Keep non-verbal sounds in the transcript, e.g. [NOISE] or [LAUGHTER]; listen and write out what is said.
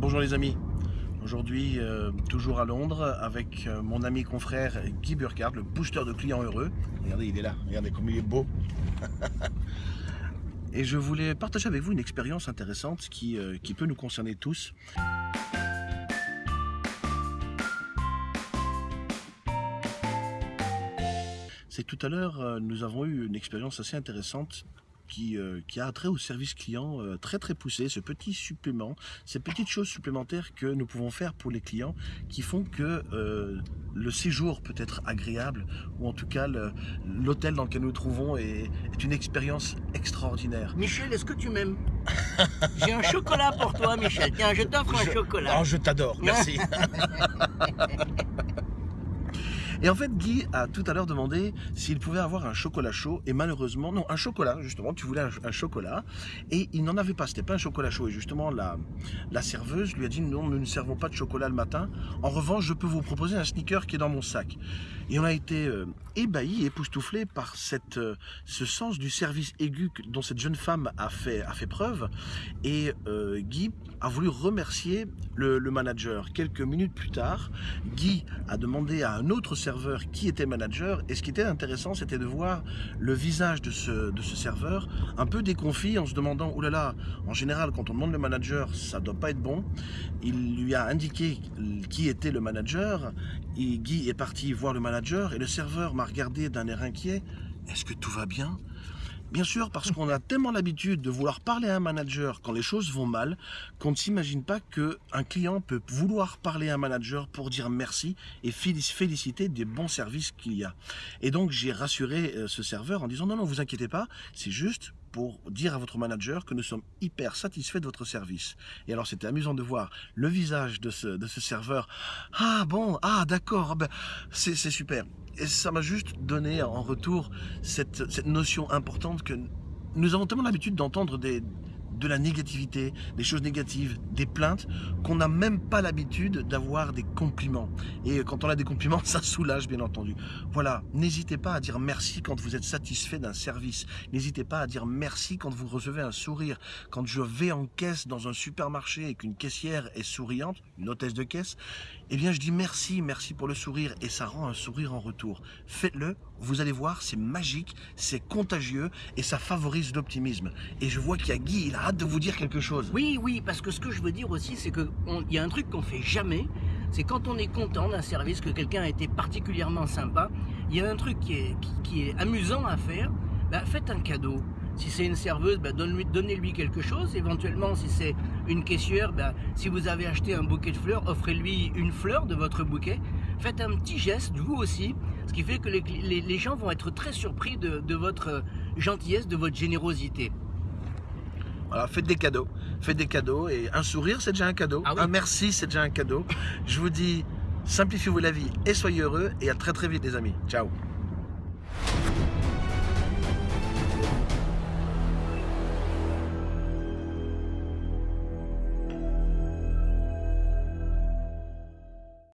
Bonjour les amis, aujourd'hui euh, toujours à Londres avec euh, mon ami confrère Guy Burkhardt, le booster de clients heureux. Regardez, il est là, regardez comme il est beau. [LAUGHS] Et je voulais partager avec vous une expérience intéressante qui, euh, qui peut nous concerner tous. C'est tout à l'heure, nous avons eu une expérience assez intéressante qui, euh, qui, a trait au service client euh, très très poussé, ce petit supplément, ces petites choses supplémentaires que nous pouvons faire pour les clients qui font que euh, le séjour peut être agréable ou en tout cas l'hôtel dans lequel nous nous trouvons est, est une expérience extraordinaire. Michel, est-ce que tu m'aimes? [LAUGHS] J'ai un chocolat pour toi Michel, tiens je t'offre un chocolat. Oh, je t'adore, merci. [LAUGHS] Et en fait, Guy a tout à l'heure demandé s'il pouvait avoir un chocolat chaud. Et malheureusement, non, un chocolat, justement, tu voulais un, chocolat. Et il n'en avait pas, c'était pas un chocolat chaud. Et justement, la, la serveuse lui a dit non, nous ne servons pas de chocolat le matin. En revanche, je peux vous proposer un sneaker qui est dans mon sac. Et on a été euh, ébahi, époustouflé par cette, euh, ce sens du service aigu dont cette jeune femme a fait, a fait preuve. Et euh, Guy a voulu remercier le, le manager. Quelques minutes plus tard, Guy a demandé à un autre qui était manager. Et ce qui était intéressant, c'était de voir le visage de ce, de ce serveur un peu déconfit en se demandant, oulala, là là, en général, quand on demande le manager, ça doit pas être bon. Il lui a indiqué qui était le manager. Et Guy est parti voir le manager et le serveur m'a regardé d'un air inquiet. Est-ce que tout va bien? Bien sûr, parce qu'on a tellement l'habitude de vouloir parler à un manager quand les choses vont mal, qu'on ne s'imagine pas qu'un client peut vouloir parler à un manager pour dire merci et féliciter des bons services qu'il y a. Et donc j'ai rassuré euh, ce serveur en disant non, non, vous inquiétez pas, c'est juste pour dire à votre manager que nous sommes hyper satisfaits de votre service. Et alors c'était amusant de voir le visage de ce, de ce serveur. Ah bon, ah d'accord, ah ben, c'est super. Et ça m'a juste donné en retour cette, cette notion importante que nous avons tellement l'habitude d'entendre des, de la négativité, des choses négatives, des plaintes, qu'on n'a même pas l'habitude d'avoir des compliments. Et quand on a des compliments, [LAUGHS] ça soulage bien entendu. Voilà, n'hésitez pas à dire merci quand vous êtes satisfait d'un service. N'hésitez pas à dire merci quand vous recevez un sourire. Quand je vais en caisse dans un supermarché et qu'une caissière est souriante, une hôtesse de caisse, eh bien je dis merci, merci pour le sourire et ça rend un sourire en retour. Faites-le, vous allez voir, c'est magique, c'est contagieux et ça favorise l'optimisme. Et je vois qu'il y a Guy, il a de vous dire quelque chose. Oui, oui, parce que ce que je veux dire aussi, c'est qu'il y a un truc qu'on fait jamais, c'est quand on est content d'un service, que quelqu'un a été particulièrement sympa, il y a un truc qui est, qui, est amusant à faire, bah, faites un cadeau. Si c'est une serveuse, bah, donnez-lui quelque chose. Éventuellement, si c'est une caissière, bah, si vous avez acheté un bouquet de fleurs, offrez-lui une fleur de votre bouquet. Faites un petit geste, vous aussi, ce qui fait que les, gens vont être très surpris de, votre gentillesse, de votre générosité. Voilà, faites des cadeaux. Faites des cadeaux et un sourire, c'est déjà un cadeau. Ah un merci, c'est déjà un cadeau. Je vous dis, simplifiez-vous la vie et soyez heureux et à très très vite les amis. Ciao